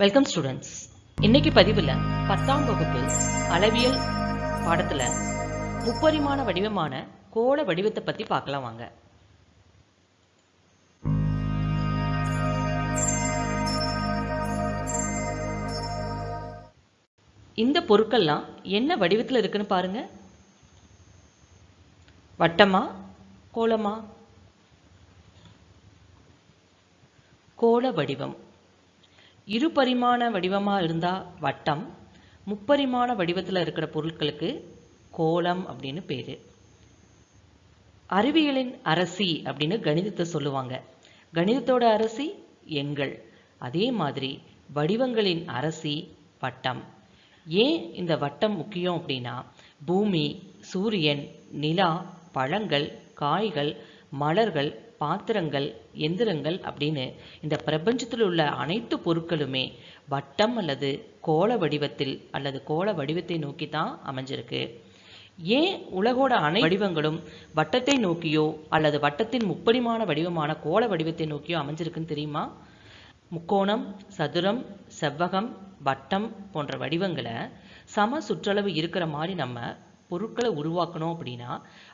Welcome students இன்னைக்கு பதிவில் பத்தாம் வகுப்பு அளவியல் பாடத்தில் முப்பரிமாண வடிவமான கோள வடிவத்தை பற்றி பார்க்கலாம் வாங்க. இந்த பொருட்கள்லாம் என்ன வடிவத்தில் இருக்குன்னு பாருங்க. வட்டமா கோலமா கோள வடிவம். இரு பரிமாண வடிவமாக இருந்தால் வட்டம் முப்பரிமாண வடிவத்தில் இருக்கிற பொருட்களுக்கு கோலம் அப்படின்னு பேர். அறிவியலின் அரசி அப்படின்னு கணிதத்தை சொல்லுவாங்க. கணிதத்தோட அரசி எண்கள். அதே மாதிரி வடிவங்களின் அரசி வட்டம். ஏன் இந்த வட்டம் முக்கியம் அப்படின்னா பூமி சூரியன் நிலா பழங்கள் காய்கள் மலர்கள் பாத்திரங்கள் எந்திரங்கள் அப்படின்னு இந்த பிரபஞ்சத்தில் உள்ள அனைத்து பொருட்களுமே வட்டம் அல்லது கோள வடிவத்தில் அல்லது கோள வடிவத்தை நோக்கி தான் அமைஞ்சிருக்கு. ஏன் உலகோட அனை வடிவங்களும் வட்டத்தை நோக்கியோ அல்லது வட்டத்தின் முப்பரிமாண வடிவமான கோள வடிவத்தை நோக்கியோ அமைஞ்சிருக்குன்னு தெரியுமா? முக்கோணம் சதுரம் செவ்வகம் வட்டம் போன்ற வடிவங்களை சம சுற்றளவு இருக்கிற மாதிரி நம்ம பொருட்களை உருவாக்கணும் அப்படின்னா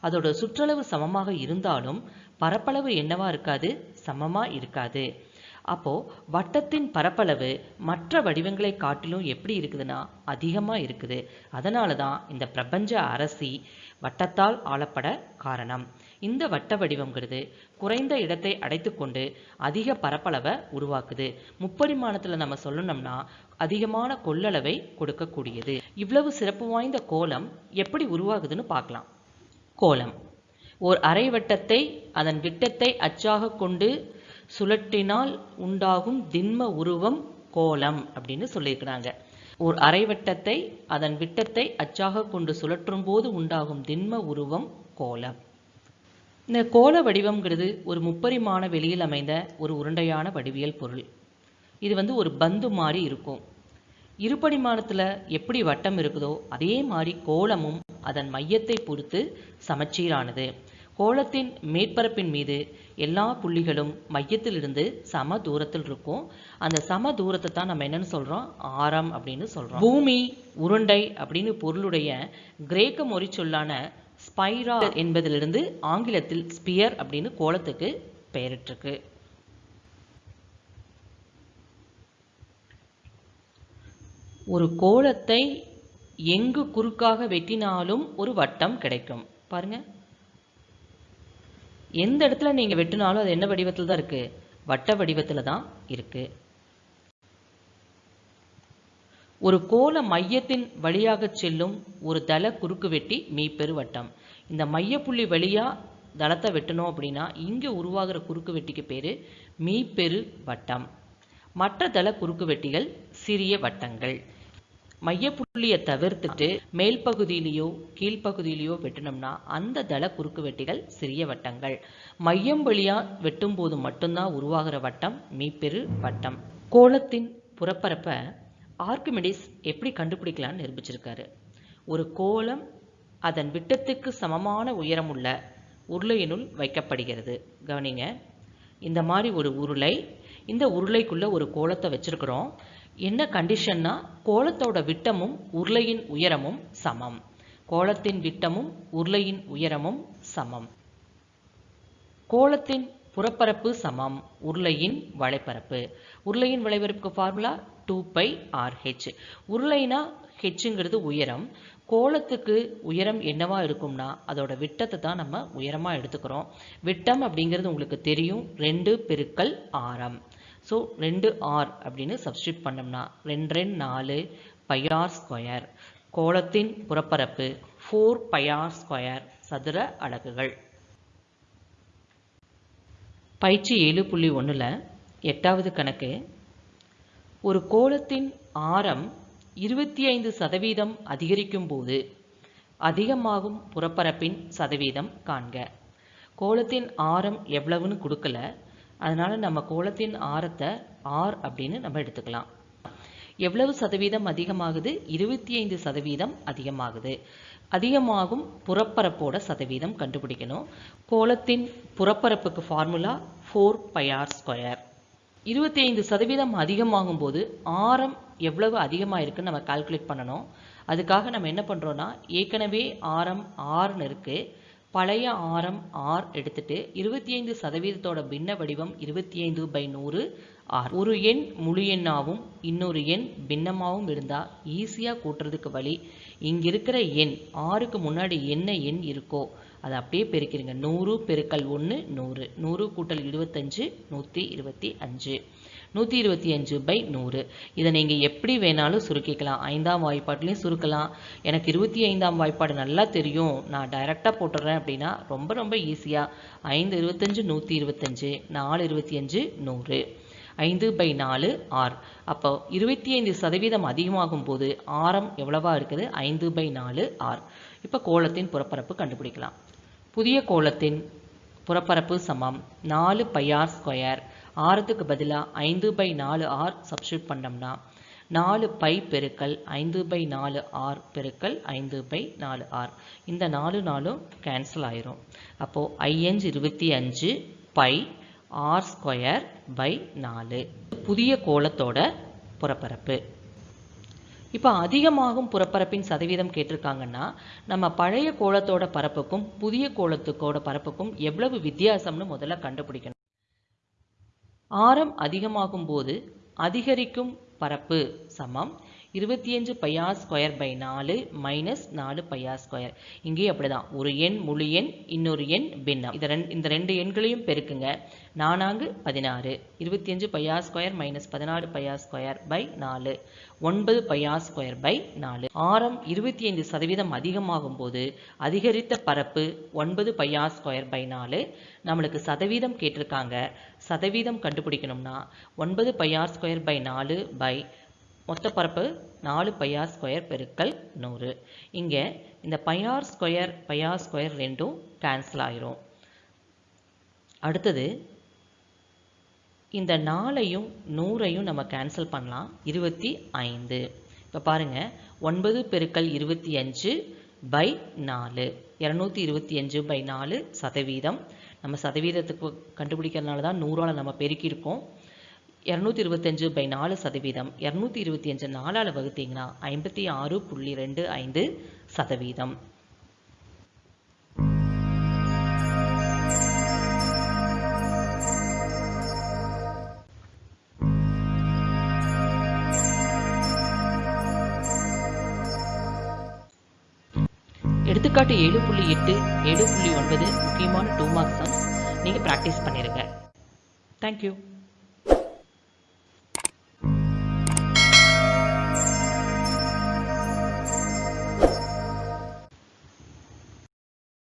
அதோட சுற்றளவு சமமாக இருந்தாலும் பரப்பளவு என்னவா இருக்காது? சமமாக இருக்காது. அப்போது வட்டத்தின் பரப்பளவு மற்ற வடிவங்களை காட்டிலும் எப்படி இருக்குதுன்னா அதிகமாக இருக்குது. அதனால தான் இந்த பிரபஞ்ச அரசி வட்டத்தால் ஆளப்பட காரணம். இந்த வட்ட வடிவங்கிறது குறைந்த இடத்தை அடைத்துக்கொண்டு அதிக பரப்பளவை உருவாக்குது. முப்பரிமாணத்தில் நம்ம சொல்லணும்னா அதிகமான கொள்ளளவை கொடுக்கக்கூடியது. இவ்வளவு சிறப்பு வாய்ந்த கோலம் எப்படி உருவாகுதுன்னு பார்க்கலாம். கோலம். ஓர் அரை வட்டத்தை அதன் விட்டத்தை அச்சாக கொண்டு சுழற்றினால் உண்டாகும் திண்ம உருவம் கோலம் அப்படின்னு சொல்லியிருக்கிறாங்க. ஓர் அரைவட்டத்தை அதன் விட்டத்தை அச்சாக கொண்டு சுழற்றும் போது உண்டாகும் திண்ம உருவம் கோலம். இந்த கோல வடிவம்ங்கிறது ஒரு முப்பரிமாண வெளியில் அமைந்த ஒரு உருண்டையான வடிவியல் பொருள். இது வந்து ஒரு பந்து மாதிரி இருக்கும். இருபரிமாணத்தில் எப்படி வட்டம் இருக்குதோ அதே மாதிரி கோலமும் அதன் மையத்தை பொறுத்து சமச்சீரானது. கோலத்தின் மேற்பரப்பின் மீது எல்லா புள்ளிகளும் மையத்திலிருந்து சம தூரத்தில் இருக்கும். அந்த சம தூரத்தை தான் நம்ம என்னன்னு சொல்றோம்? ஆரம் அப்படின்னு சொல்றோம். பூமி உருண்டை அப்படின்னு பொருளுடைய கிரேக்க மொழி சொல்லான ஸ்பைரா என்பதிலிருந்து ஆங்கிலத்தில் ஸ்பியர் அப்படின்னு கோலத்துக்கு பெயரிட்டிருக்கு. ஒரு கோலத்தை எங்கு குறுக்காக வெட்டினாலும் ஒரு வட்டம் கிடைக்கும். பாருங்க. எந்த இடத்துல நீங்கள் வெட்டினாலும் அது என்ன வடிவத்தில் தான் இருக்கு? வட்ட வடிவத்தில் தான் இருக்கு. ஒரு கோல மையத்தின் வழியாக செல்லும் ஒரு தள குறுக்கு வெட்டி மீப்பெரு வட்டம். இந்த மையப்புள்ளி வழியா தளத்தை வெட்டணும் அப்படின்னா இங்கே உருவாகிற குறுக்கு வெட்டிக்கு பேர் மீப்பெரு வட்டம். மற்ற தள குறுக்கு வெட்டிகள் சிறிய வட்டங்கள். மையப்புள்ளியை தவிர்த்துட்டு மேல் பகுதியிலேயோ கீழ்ப்பகுதியிலேயோ வெட்டினோம்னா அந்த தள குறுக்கு வெட்டிகள் சிறிய வட்டங்கள். மையம் வழியா வெட்டும் போது மட்டும்தான் உருவாகிற வட்டம் மீப்பெரு வட்டம். கோலத்தின் புறப்பரப்பை ஆர்கிமெடிஸ் எப்படி கண்டுபிடிக்கலாம்னு நிரூபிச்சிருக்காரு. ஒரு கோலம் அதன் விட்டத்துக்கு சமமான உயரமுள்ள உருளையினுள் வைக்கப்படுகிறது. கவனிங்க. இந்த மாதிரி ஒரு உருளை இந்த உருளைக்குள்ள ஒரு கோலத்தை வச்சிருக்கிறோம். என்ன கண்டிஷன்னா கோலத்தோட விட்டமும் உருளையின் உயரமும் சமம். கோலத்தின் விட்டமும் உருளையின் உயரமும் சமம். கோலத்தின் புறப்பரப்பு சமம் உருளையின் வளைப்பரப்பு உருளையின் வளைப்பரப்புக்கு formula two pi R H உருளைனா ஹெச்சுங்கிறது உயரம். கோலத்துக்கு உயரம் என்னவா இருக்கும்னா அதோட விட்டத்தை தான் நம்ம உயரமாக எடுத்துக்கிறோம். விட்டம் அப்படிங்கிறது உங்களுக்கு தெரியும். ரெண்டு பெருக்கல் ஆரம். ஸோ ரெண்டு ஆர் அப்படின்னு சப்ஸ்டியூட் பண்ணோம்னா ரெண்டு ரெண்டு நாலு பையார் ஸ்கொயர் கோலத்தின் புறப்பரப்பு ஃபோர் பையார் ஸ்கொயர் சதுர அலகுகள். பயிற்சி ஏழு புள்ளி ஒன்றில் எட்டாவது கணக்கு. ஒரு கோலத்தின் ஆரம் இருபத்தி ஐந்து சதவீதம் அதிகரிக்கும் போது அதிகமாகும் புறப்பரப்பின் சதவீதம் காண்க. கோலத்தின் ஆரம் எவ்வளவுன்னு கொடுக்கல அதனால் நம்ம கோலத்தின் ஆரத்தை ஆர் அப்படின்னு நம்ம எடுத்துக்கலாம். எவ்வளவு சதவீதம் அதிகமாகுது? இருபத்தி ஐந்து சதவீதம் அதிகமாகுது. அதிகமாகும் புறப்பரப்போட சதவீதம் கண்டுபிடிக்கணும். கோலத்தின் புறப்பரப்புக்கு formula four pi R square இருபத்தி ஐந்து சதவீதம் அதிகமாகும் போது ஆரம் எவ்வளவு அதிகமாக இருக்குன்னு நம்ம கால்குலேட் பண்ணணும். அதுக்காக நம்ம என்ன பண்ணுறோன்னா ஏற்கனவே ஆரம் ஆறுன்னு இருக்குது பழைய ஆரம் ஆர் எடுத்துட்டு இருபத்தி ஐந்து சதவீதத்தோட பின்ன வடிவம் இருபத்தி ஐந்து பை நூறு ஆர் ஒரு எண் முழு எண்ணாவும் இன்னொரு எண் பின்னமாகவும் இருந்தால் ஈஸியாக கூட்டுறதுக்கு வழி இங்கே இருக்கிற எண் ஆறுக்கு முன்னாடி என்ன எண் இருக்கோ அதை அப்படியே பெருக்கிறீங்க நூறு பெருக்கல் ஒன்று நூறு. நூறு கூட்டல் இருபத்தஞ்சு நூற்றி இருபத்தி அஞ்சு. நூற்றி இருபத்தி அஞ்சு பை நூறு. இதை நீங்கள் எப்படி வேணாலும் சுருக்கிக்கலாம். ஐந்தாம் வாய்ப்பாட்டிலையும் சுருக்கலாம். எனக்கு இருபத்தி ஐந்தாம் வாய்ப்பாடு நல்லா தெரியும். நான் டைரெக்டாக போட்டுடுறேன் அப்படின்னா ரொம்ப ரொம்ப ஈஸியாக ஐந்து இருபத்தஞ்சு நூற்றி இருபத்தஞ்சு நாலு இருபத்தி அஞ்சு நூறு. ஐந்து பை நாலு ஆர் அப்போ இருபத்தி ஐந்து சதவீதம் அதிகமாகும் போது ஆரம் எவ்வளவா இருக்குது? ஐந்து பை நாலு ஆர் இப்போ கோலத்தின் புறப்பரப்பு கண்டுபிடிக்கலாம். புதிய கோலத்தின் புறப்பரப்பு சமம். நாலு பையார் ஸ்கொயர் ஆறத்துக்கு பதிலாக ஐந்து பை நாலு ஆர் சப்ஸ்டியூட் பண்ணோம்னா நாலு பை பெருக்கல் ஐந்து பை நாலு ஆர் பெருக்கல் ஐந்து பை நாலு ஆர். இந்த நாலு நாளும் கேன்சல் ஆயிரும். அப்போது ஐயஞ்சு இருபத்தி அஞ்சு பை ஆர் ஸ்கொயர் பை நாலு. புதிய கோலத்தோட புறப்பரப்பு. இப்போ அதிகமாகும் புறப்பரப்பின் சதவீதம் கேட்டிருக்காங்கன்னா நம்ம பழைய கோலத்தோட பரப்புக்கும் புதிய கோலத்துக்கோட பரப்புக்கும் எவ்வளவு வித்தியாசம்னு முதல்ல கண்டுபிடிக்கணும். ஆரம் அதிகமாகும் போது அதிகரிக்கும் பரப்பு சமம். இருபத்தி அஞ்சு பையா ஸ்கொயர் பை நாலு மைனஸ் நாலு பையா ஸ்கொயர் இங்கேயும் அப்படிதான். ஒரு எண் முழு எண் இன்னொரு எண் பின்னம். இதை ரெண்டு இந்த ரெண்டு எண்களையும் பெருக்குங்க. நானாங்கு பதினாறு. இருபத்தி அஞ்சு பையா ஸ்கொயர் மைனஸ் பதினாறு பையா ஸ்கொயர் பை நாலு. ஒன்பது பையா ஸ்கொயர் பை நாலு. ஆரம் இருபத்தி ஐந்து சதவீதம் அதிகமாகும் போது அதிகரித்த பரப்பு ஒன்பது பையா ஸ்கொயர் பை நாலு. நம்மளுக்கு சதவீதம் கேட்டிருக்காங்க. சதவீதம் கண்டுபிடிக்கணும்னா ஒன்பது பையார் ஸ்கொயர் பை நாலு பை மொத்த பரப்பு நாலு பையார் ஸ்கொயர் பெருக்கல் நூறு. இங்கே இந்த pi R square pi R square ரெண்டும் கேன்சல் ஆயிரும். அடுத்தது இந்த நாலையும் நூறையும் நம்ம கேன்சல் பண்ணலாம். இருபத்தி ஐந்து. இப்போ பாருங்கள் ஒன்பது பெருக்கல் இருபத்தி அஞ்சு பை நாலு. இரநூத்தி இருபத்தி அஞ்சு பை நாலு சதவீதம். நம்ம சதவீதத்துக்கு கண்டுபிடிக்கிறதுனால தான் நூறால் நம்ம பெருக்கியிருக்கோம். இரநூத்தி இருபத்தஞ்சு பை நாலு சதவீதம். இரநூத்தி இருபத்தி அஞ்சு நாலால் வகுத்தீங்கன்னா ஐம்பத்தி ஆறு புள்ளி ரெண்டு ஐந்து சதவீதம். எடுத்துக்காட்டு ஏழு புள்ளி எட்டு ஏழு புள்ளி ஒன்பது முக்கியமான டூ மார்க்ஸ் சம்ஸ் நீங்கள் ப்ராக்டிஸ் பண்ணிடுங்க தேங்க்யூ